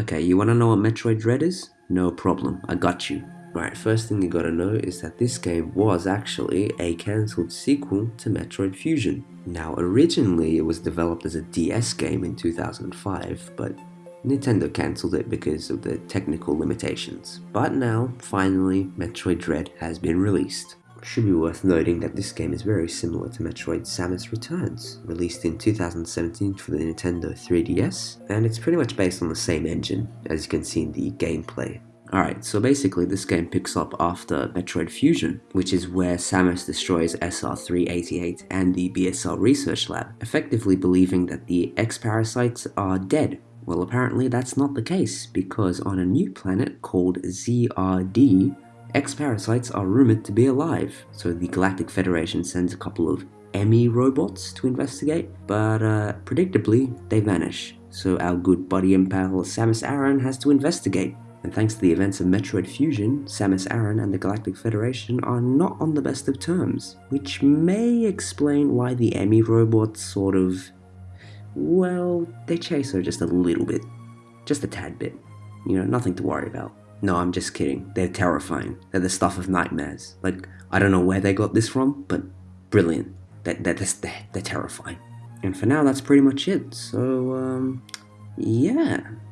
Okay, you wanna know what Metroid Dread is? No problem, I got you. Alright, first thing you gotta know is that this game was actually a cancelled sequel to Metroid Fusion. Now, originally it was developed as a DS game in 2005, but Nintendo cancelled it because of the technical limitations. But now, finally, Metroid Dread has been released. Should be worth noting that this game is very similar to Metroid Samus Returns, released in 2017 for the Nintendo 3DS, and it's pretty much based on the same engine, as you can see in the gameplay. Alright, so basically this game picks up after Metroid Fusion, which is where Samus destroys SR-388 and the BSL Research Lab, effectively believing that the X-Parasites are dead. Well apparently that's not the case, because on a new planet called ZRD, X-Parasites are rumored to be alive, so the Galactic Federation sends a couple of EMMI robots to investigate, but uh, predictably, they vanish. So our good buddy and pal Samus Aran has to investigate. And thanks to the events of Metroid Fusion, Samus Aran and the Galactic Federation are not on the best of terms, which may explain why the EMMI robots sort of... well, they chase her just a little bit. Just a tad bit. You know, nothing to worry about. No, I'm just kidding. They're terrifying. They're the stuff of nightmares. Like, I don't know where they got this from, but brilliant. They're, they're, they're, they're terrifying. And for now, that's pretty much it. So, um, yeah.